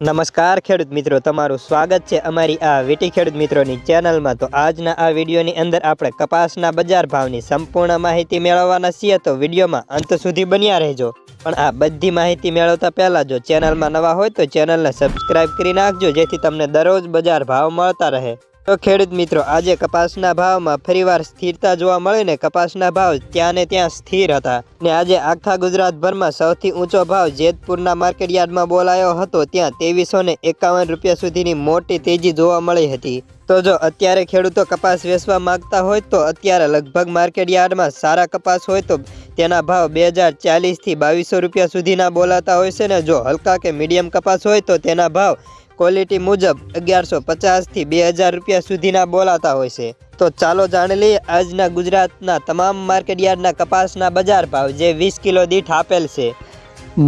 નમસ્કાર ખેડૂત મિત્રો, તમારું સ્વાગત છે અમારી આ વીટી ખેડૂત મિત્રોની ચેનલમાં. તો આજના આ વિડીયોની અંદર આપણે કપાસના બજાર ભાવની સંપૂર્ણ માહિતી મેળવવાના છીએ. તો વિડીયોમાં અંત સુધી બન્યા રહેજો. પણ આ બધી માહિતી મેળવતા પહેલાં જો ચેનલમાં નવા હોય તો ચેનલને સબસ્ક્રાઈબ કરી નાખજો, જેથી તમને દરરોજ બજાર ભાવ મળતા રહે. તો ખેડૂત મિત્રો, આજે કપાસના ભાવમાં ફરીવાર સ્થિરતા જોવા મળીને કપાસના ભાવ ત્યાં ને ત્યાં સ્થિર હતા. ને આજે આખા ગુજરાતભરમાં સૌથી ઊંચો ભાવ જેતપુરના માર્કેટયાર્ડમાં બોલાયો હતો, ત્યાં ત્રેવીસો ને એકાવન રૂપિયા સુધીની મોટી તેજી જોવા મળી હતી. તો જો અત્યારે ખેડૂતો કપાસ વેચવા માંગતા હોય તો અત્યારે લગભગ માર્કેટયાર્ડમાં સારા કપાસ હોય તો તેના ભાવ બે હજાર ચાલીસથી બાવીસો રૂપિયા સુધીના બોલાતા હોય છે ને, જો હલકા કે મીડિયમ કપાસ હોય તો તેના ભાવ ક્વોલિટી મુજબ અગિયારસો પચાસથી બે હજાર રૂપિયા સુધીના બોલાતા હોય છે. તો ચાલો જાણી લઈએ આજના ગુજરાતના તમામ માર્કેટ યાર્ડના કપાસના બજાર ભાવ જે વીસ કિલો દીઠ આપેલ છે.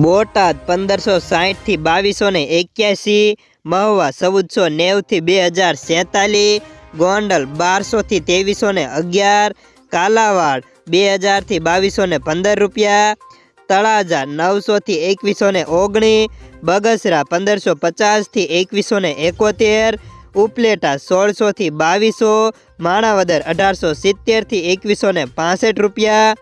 બોટાદ પંદરસો સાહીઠથી બાવીસો ને એક્યાસી, મહુવા ચૌદસો નેવથી બે હજાર સેતાલીસ, ગોંડલ બારસોથી ત્રેવીસો ને અગિયાર, કાલાવાડ બે હજારથી બાવીસો ને પંદર રૂપિયા તળાજા નવસોથી એકવીસો ને ઓગણીસ બગસરા પંદરસો પચાસથી એકવીસો ને એકોતેર, ઉપલેટા સોળસોથી બાવીસો, માણાવદર અઢારસો સિત્તેરથી એકવીસો ને પાસઠ રૂપિયા,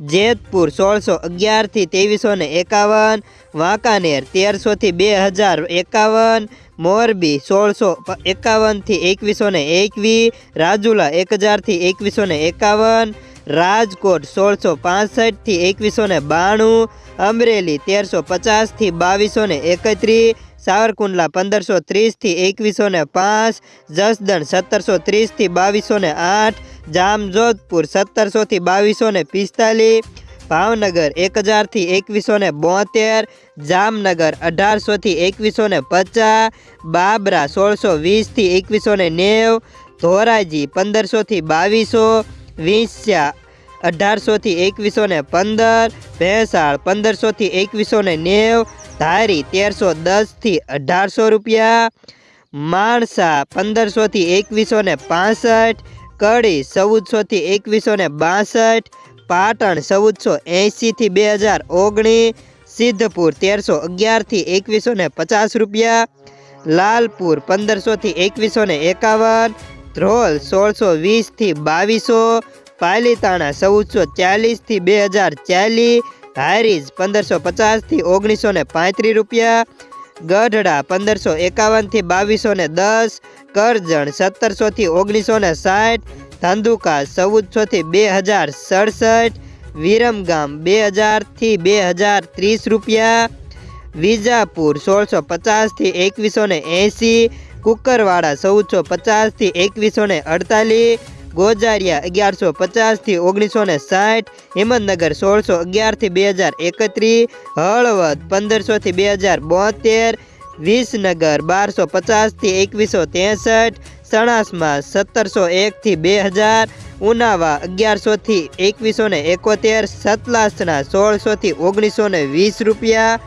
જેતપુર સોળસો અગિયારથી ત્રેવીસો ને એકાવન, વાંકાનેર તેરસોથી બે હજાર એકાવન, મોરબી સોળસો એકાવનથી એકવીસો ને એકવીસ રાજુલા એક હજારથી એકવીસો ને એકાવન રાજકોટ સોળસો પાસઠથી એકવીસો ને બાણું, અમરેલી તેરસો પચાસથી બાવીસો ને એકત્રીસ, સાવરકુંડલા પંદરસો ત્રીસથી એકવીસો ને પાંચ, જસદણ સત્તરસો ત્રીસથી બાવીસો ને આઠ, જામજોધપુર સત્તરસોથી બાવીસો ને પિસ્તાલીસ, ભાવનગર એક હજારથી એકવીસો ને બોતેર, જામનગર અઢારસોથી એકવીસો ને પચાસ, બાબરા સોળસો વીસથી એકવીસો ને નેવ, ધોરાજી પંદરસોથી બાવીસો વિંસ્યા અઢારસોથી એકવીસો ને પંદર, ભેંસાળ પંદરસોથી એકવીસો ને નેવ, ધારી તેરસો દસથી અઢારસો રૂપિયા, માણસા પંદરસોથી એકવીસો ને પાસઠ, કડી ચૌદસોથી એકવીસો ને બાસઠ, પાટણ ચૌદસો એંશીથી બે હજાર ઓગણીસ સિદ્ધપુર તેરસો અગિયારથી એકવીસો ને પચાસ રૂપિયા, લાલપુર પંદરસોથી એકવીસો ને એકાવન ધ્રોલ સોળસો વીસથી બાવીસો, પાલીતાણા ચૌદસો ચાલીસથી બે હજાર ચાલીસ હારીજ પંદરસો પચાસથી ઓગણીસો ને પાંત્રીસ રૂપિયા, ગઢડા પંદરસો એકાવનથી બાવીસો ને દસ, કરજણ સત્તરસોથી ઓગણીસો ને સાઠ, ધાંધુકા ચૌદસોથી બે હજાર સડસઠ, વિરમગામ બે હજારથી બે હજાર ત્રીસ રૂપિયા, વિજાપુર સોળસો પચાસથી એકવીસો ને એંસી કુકરવાડા ચૌદસો પચાસથી એકવીસો ને અડતાલીસ, ગોજારિયા અગિયારસો પચાસથી ઓગણીસો ને સાઠ, હિંમતનગર સોળસો અગિયારથી બે હજાર એકત્રીસ, હળવદ પંદરસોથી બે હજાર બોતેર, વિસનગર બારસો પચાસથી એકવીસો ત્રેસઠ સણાસમાં સત્તરસો એકથી બે હજાર, ઉનાવા અગિયારસોથી એકવીસો ને એકોતેર, સતલાસના સોળસોથી ઓગણીસો ને વીસ રૂપિયા